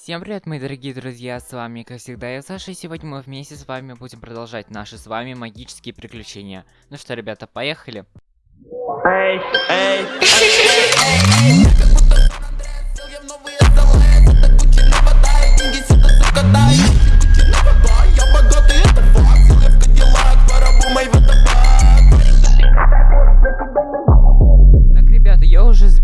Всем привет, мои дорогие друзья, с вами, как всегда, я Саша, и сегодня мы вместе с вами будем продолжать наши с вами магические приключения. Ну что, ребята, поехали.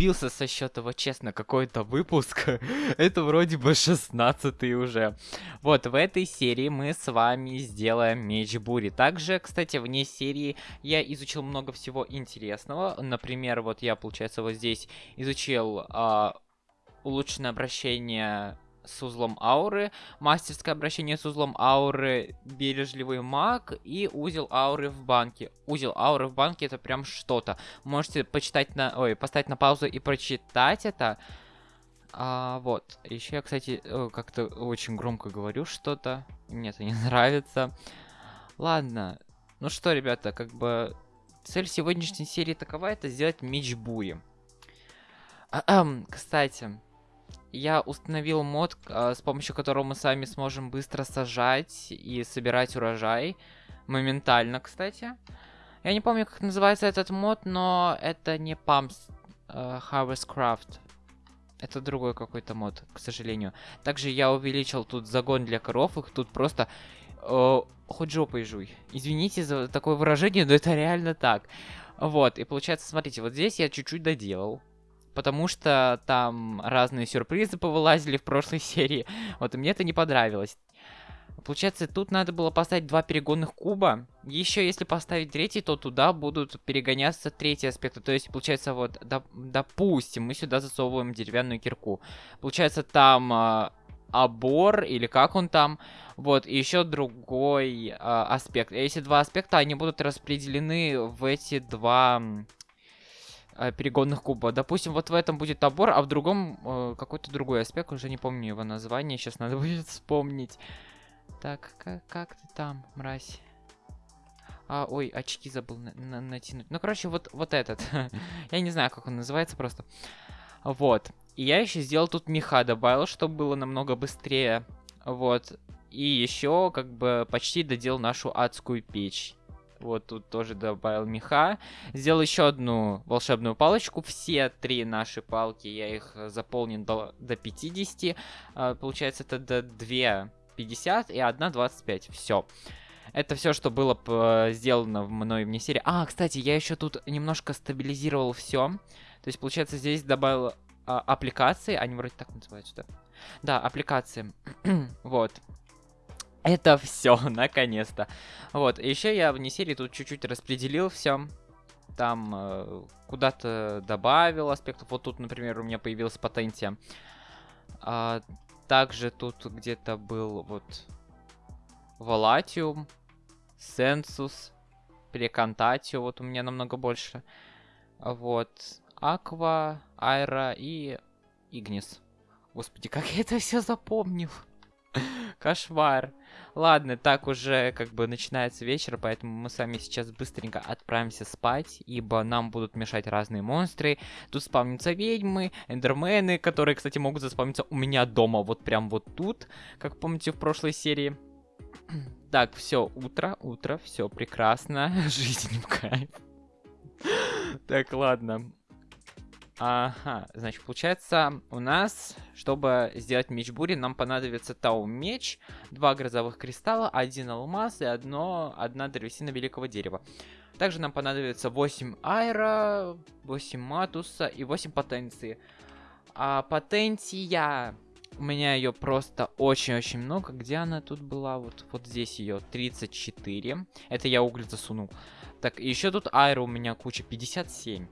Сбился со счета, вот честно, какой-то выпуск. Это вроде бы 16 уже. Вот, в этой серии мы с вами сделаем меч бури. Также, кстати, вне серии я изучил много всего интересного. Например, вот я, получается, вот здесь изучил а, улучшенное обращение с узлом ауры, мастерское обращение с узлом ауры, бережливый маг и узел ауры в банке. Узел ауры в банке это прям что-то. Можете почитать на... Ой, поставить на паузу и прочитать это. А, вот. Еще я, кстати, э, как-то очень громко говорю что-то. Мне это не нравится. Ладно. Ну что, ребята, как бы... Цель сегодняшней серии такова, это сделать меч бури. Кстати, я установил мод, а, с помощью которого мы с вами сможем быстро сажать и собирать урожай. Моментально, кстати. Я не помню, как называется этот мод, но это не Pumps uh, Harvest Craft. Это другой какой-то мод, к сожалению. Также я увеличил тут загон для коров, их тут просто... Э, хоть жопой жуй. Извините за такое выражение, но это реально так. Вот, и получается, смотрите, вот здесь я чуть-чуть доделал потому что там разные сюрпризы повылазили в прошлой серии. Вот, и мне это не понравилось. Получается, тут надо было поставить два перегонных куба. Еще если поставить третий, то туда будут перегоняться третьи аспекты. То есть, получается, вот, доп допустим, мы сюда засовываем деревянную кирку. Получается, там э, обор, или как он там. Вот, и еще другой э, аспект. Эти два аспекта, они будут распределены в эти два э, перегонных куба. Допустим, вот в этом будет обор, а в другом э, какой-то другой аспект, уже не помню его название, сейчас надо будет вспомнить. Так, как, как ты там, мразь? А, ой, очки забыл на на натянуть. Ну, короче, вот, вот этот. я не знаю, как он называется просто. Вот. И я еще сделал тут меха добавил, чтобы было намного быстрее. Вот. И еще, как бы, почти доделал нашу адскую печь. Вот тут тоже добавил меха. Сделал еще одну волшебную палочку. Все три наши палки, я их заполнил до, до 50. А, получается, это до 2 50 и одна 25. Все. Это все, что было сделано в мной вне серии. А, кстати, я еще тут немножко стабилизировал все. То есть, получается, здесь добавил а, аппликации. Они вроде так называются, да? Да, аппликации. вот. Это все, наконец-то. Вот, еще я вне серии тут чуть-чуть распределил все. Там э, куда-то добавил аспектов. Вот тут, например, у меня появилась потенция. А, также тут где-то был вот Волатиум, Сенсус, Прекантатио. Вот у меня намного больше. Вот. Аква, Айра и Игнис. Господи, как я это все запомнил. Кошмар. Ладно, так уже как бы начинается вечер, поэтому мы с вами сейчас быстренько отправимся спать, ибо нам будут мешать разные монстры. Тут спавнятся ведьмы, эндермены, которые, кстати, могут заспавниться у меня дома, вот прям вот тут, как помните в прошлой серии. Так, все, утро, утро, все прекрасно, жизнь в кайф. Так, ладно. Ага, значит, получается, у нас, чтобы сделать меч бури, нам понадобится тау меч, два грозовых кристалла, один алмаз и одно, одна древесина великого дерева. Также нам понадобится 8 айра, 8 матуса и 8 потенции. А потенция... У меня ее просто очень-очень много. Где она тут была? Вот, вот здесь ее 34. Это я уголь засунул. Так, еще тут айра у меня куча 57.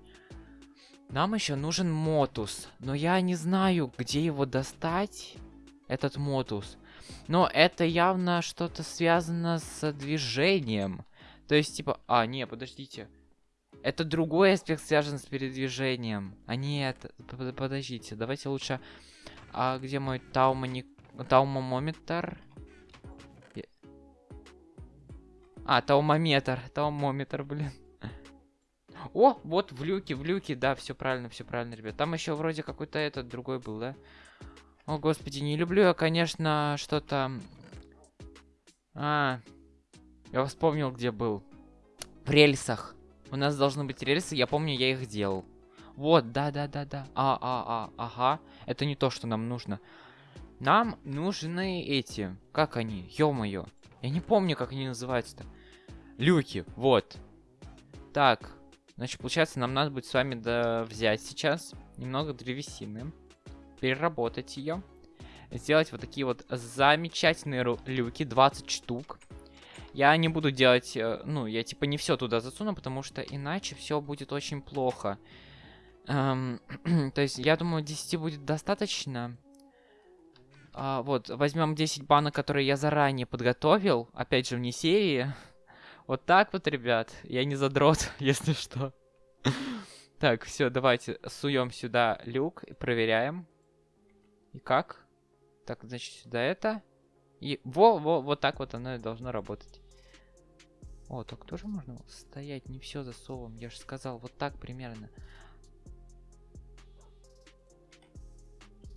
Нам еще нужен мотус, но я не знаю, где его достать, этот мотус. Но это явно что-то связано с движением. То есть, типа... А, не, подождите. Это другой аспект связан с передвижением. А нет, подождите, давайте лучше... А где мой таумоник... таумомометр? А, таумометр, таумометр, блин. О, вот в люке, в люке, да, все правильно, все правильно, ребят. Там еще вроде какой-то этот другой был, да? О, господи, не люблю я, конечно, что-то... А, я вспомнил, где был. В рельсах. У нас должны быть рельсы, я помню, я их делал. Вот, да-да-да-да. А, а, а, ага. Это не то, что нам нужно. Нам нужны эти. Как они? Ё-моё. Я не помню, как они называются-то. Люки, вот. Так, значит, получается, нам надо будет с вами да, взять сейчас немного древесины, переработать ее, сделать вот такие вот замечательные люки, 20 штук. Я не буду делать, э, ну, я типа не все туда засуну, потому что иначе все будет очень плохо. Эм, то есть, я думаю, 10 будет достаточно. А, вот, возьмем 10 банок, которые я заранее подготовил. Опять же, вне серии. Вот так вот, ребят. Я не задрот, если что. Так, все, давайте суем сюда люк и проверяем. И как? Так, значит, сюда это. И во, во, вот так вот оно и должно работать. О, так тоже можно стоять, не все засовываем. Я же сказал, вот так примерно.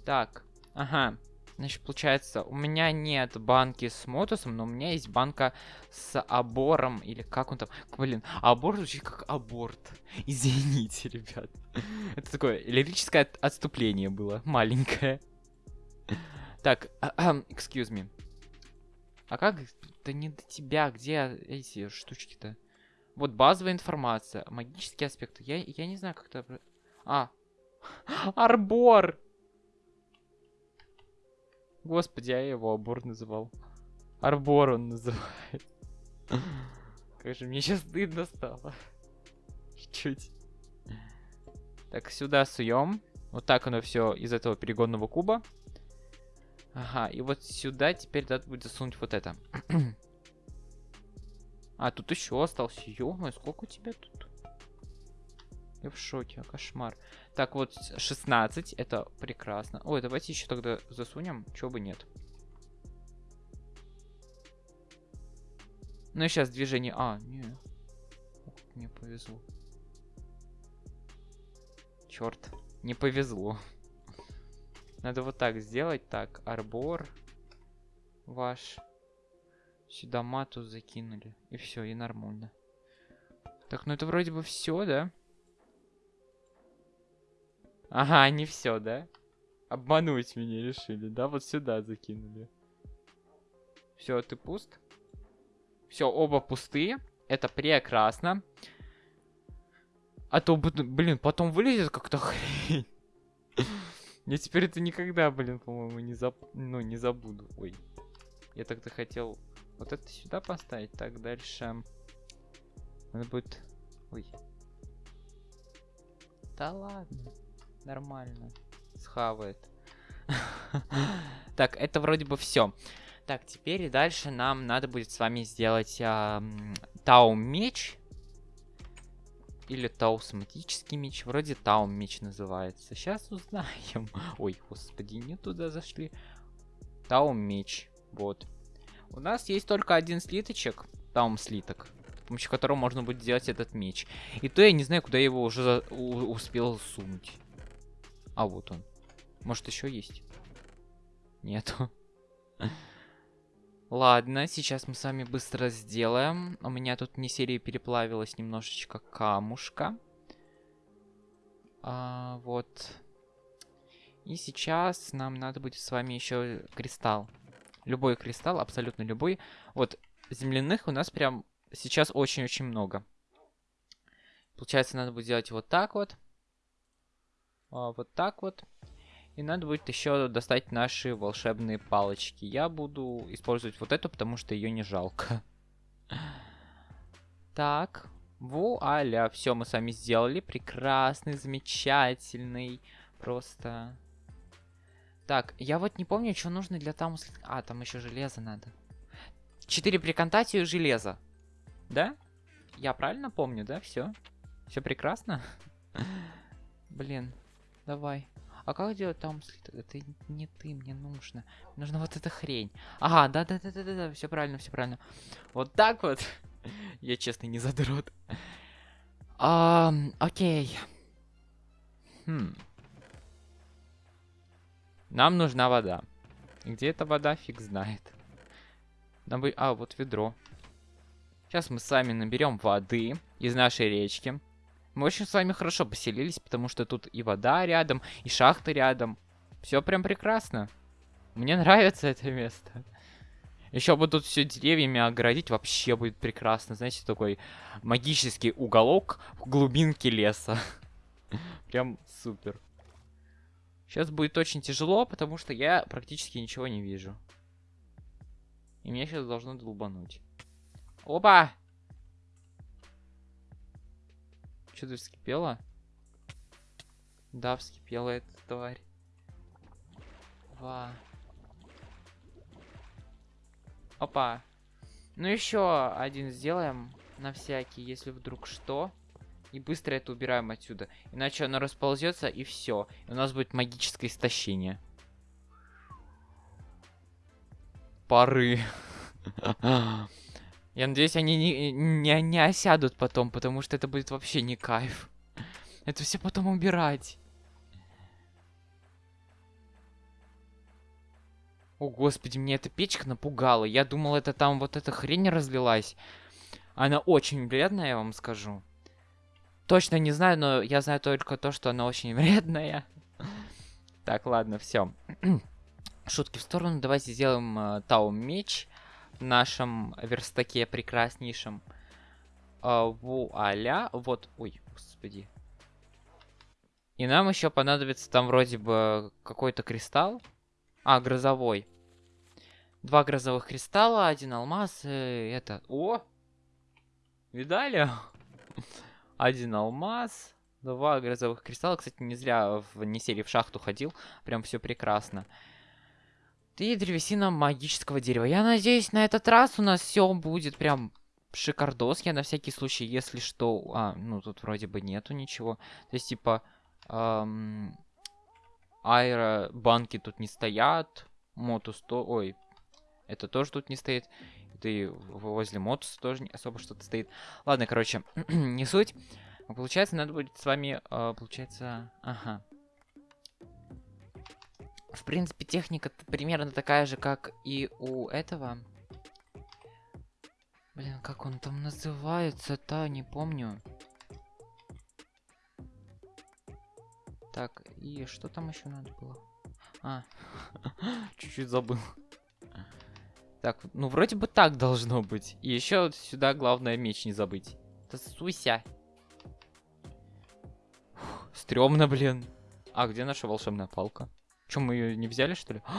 Так, ага. Значит, получается, у меня нет банки с мотусом, но у меня есть банка с абором, или как он там... Блин, абор звучит как аборт. Извините, ребят. Это такое лирическое отступление было, маленькое. Так, excuse me. А как... Да не до тебя, где эти штучки-то? Вот базовая информация, магические аспекты. Я, я не знаю, как это... А, арбор! Господи, я его Абор называл. Арбор он называет. Как же мне сейчас стыдно стало. Чуть-чуть. Так, сюда суем. Вот так оно все из этого перегонного куба. Ага, и вот сюда теперь надо будет засунуть вот это. а, тут еще остался. ё сколько у тебя тут? Я в шоке, кошмар. Так, вот 16, это прекрасно. Ой, давайте еще тогда засунем, чего бы нет. Ну и сейчас движение... А, не. Мне повезло. Черт, не повезло. Надо вот так сделать. Так, арбор ваш. Сюда мату закинули. И все, и нормально. Так, ну это вроде бы все, да? Ага, не все, да? Обмануть меня решили, да? Вот сюда закинули. Все, ты пуст? Все, оба пустые. Это прекрасно. А то, блин, потом вылезет как-то хрень. Я теперь это никогда, блин, по-моему, не, заб... ну, не забуду. Ой. Я тогда хотел вот это сюда поставить. Так, дальше. Надо будет... Ой. Да ладно. Нормально. Схавает. Так, это вроде бы все. Так, теперь и дальше нам надо будет с вами сделать Тау меч. Или таусматический меч. Вроде Тау меч называется. Сейчас узнаем. Ой, господи, не туда зашли. Тау меч. Вот. У нас есть только один слиточек. Таум слиток. С помощью которого можно будет сделать этот меч. И то я не знаю, куда я его уже успел сунуть. А вот он. Может еще есть? Нету. Ладно, сейчас мы с вами быстро сделаем. У меня тут не серии переплавилась немножечко камушка. А, вот. И сейчас нам надо будет с вами еще кристалл. Любой кристалл, абсолютно любой. Вот, земляных у нас прям сейчас очень-очень много. Получается, надо будет сделать вот так вот вот так вот. И надо будет еще достать наши волшебные палочки. Я буду использовать вот эту, потому что ее не жалко. Так, вуаля, все мы с вами сделали. Прекрасный, замечательный, просто... Так, я вот не помню, что нужно для там... А, там еще железо надо. Четыре приконтатию железа. Да? Я правильно помню, да? Все? Все прекрасно? Блин. Давай. А как делать там Это не ты, мне нужно. нужна вот эта хрень. Ага, да-да-да-да-да, все правильно, все правильно. Вот так вот. Я честно не задрот. окей. Хм. Нам нужна вода. Где эта вода, фиг знает. Нам бы... А, вот ведро. Сейчас мы с вами наберем воды из нашей речки. Мы очень с вами хорошо поселились, потому что тут и вода рядом, и шахта рядом. Все прям прекрасно. Мне нравится это место. Еще бы тут все деревьями оградить, вообще будет прекрасно. Знаете, такой магический уголок в глубинке леса. Прям супер. Сейчас будет очень тяжело, потому что я практически ничего не вижу. И меня сейчас должно долбануть. Опа! Что-то вскипело? Да, вскипела эта тварь. Ва. Опа. Ну еще один сделаем на всякий, если вдруг что. И быстро это убираем отсюда. Иначе оно расползется и все. И у нас будет магическое истощение. Пары. Я надеюсь, они не, не, не осядут потом, потому что это будет вообще не кайф. Это все потом убирать. О, господи, мне эта печка напугала. Я думал, это там вот эта хрень разлилась. Она очень вредная, я вам скажу. Точно не знаю, но я знаю только то, что она очень вредная. Так, ладно, все. Шутки в сторону. Давайте сделаем э, Тау меч нашем верстаке прекраснейшем. Э, вуаля. Вот, ой, господи. И нам еще понадобится там вроде бы какой-то кристалл. А, грозовой. Два грозовых кристалла, один алмаз, э, это... О! Видали? один алмаз, два грозовых кристалла. Кстати, не зря в Несели в шахту ходил. Прям все прекрасно. И древесина магического дерева. Я надеюсь, на этот раз у нас все будет прям шикардос. Я на всякий случай, если что... А, ну тут вроде бы нету ничего. То есть, типа... Эм, аэробанки тут не стоят. Мотус то... Ой, это тоже тут не стоит. Это и возле мотуса тоже не особо что-то стоит. Ладно, короче, не суть. Получается, надо будет с вами... Э, получается... Ага. В принципе, техника примерно такая же, как и у этого. Блин, как он там называется-то, не помню. Так, и что там еще надо было? А, чуть-чуть забыл. Так, ну вроде бы так должно быть. И еще вот сюда главное меч не забыть. Да суйся. Стремно, блин. А где наша волшебная палка? Чем мы ее не взяли, что ли?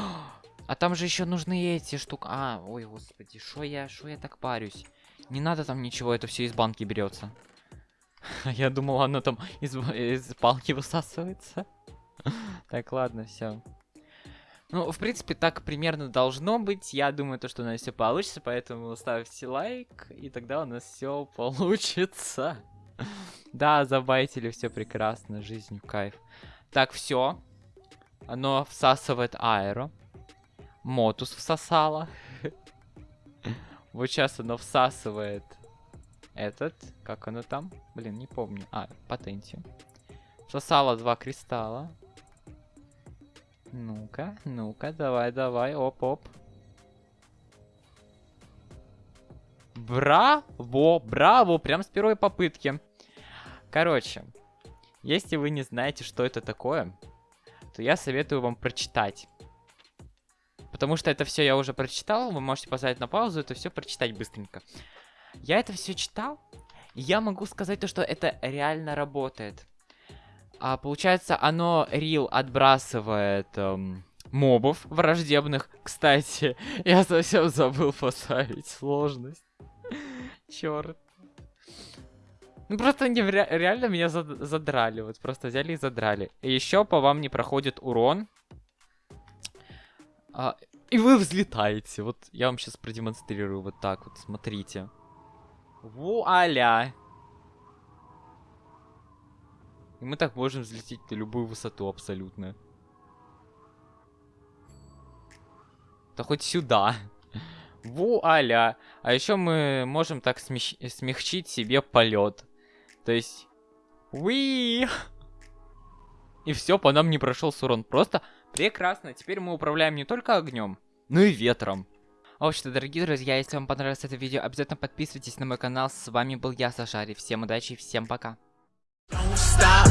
А там же еще нужны эти штуки. А, ой, господи, что я, что я так парюсь? Не надо там ничего, это все из банки берется. Я думал, оно там из, из палки высасывается. Так, ладно, все. Ну, в принципе, так примерно должно быть. Я думаю, то, что у нас все получится, поэтому ставьте лайк, и тогда у нас все получится. Да, забайтили, все прекрасно, жизнь в кайф. Так, все. Оно всасывает аэро. Мотус всосало. Вот сейчас оно всасывает этот, как оно там? Блин, не помню. А, патентию. Всосало два кристалла. Ну-ка, ну-ка, давай, давай, оп-оп. Браво, браво, прям с первой попытки. Короче, если вы не знаете, что это такое, то я советую вам прочитать. Потому что это все я уже прочитал, вы можете поставить на паузу, это все прочитать быстренько. Я это все читал, и я могу сказать то, что это реально работает. А, получается, оно рил отбрасывает эм, мобов враждебных. Кстати, я совсем забыл поставить сложность. Черт. Ну просто они ре реально меня зад задрали. Вот просто взяли и задрали. И еще по вам не проходит урон. А, и вы взлетаете. Вот я вам сейчас продемонстрирую вот так вот. Смотрите. Вуаля. И мы так можем взлететь на любую высоту абсолютно. Да хоть сюда. Вуаля. А еще мы можем так смягчить себе полет. То есть... Уи! И все, по нам не прошел урон. Просто Прекрасно, теперь мы управляем не только огнем, но и ветром. В общем-то, дорогие друзья, если вам понравилось это видео, обязательно подписывайтесь на мой канал. С вами был я, Сашари. Всем удачи, всем пока. Don't stop.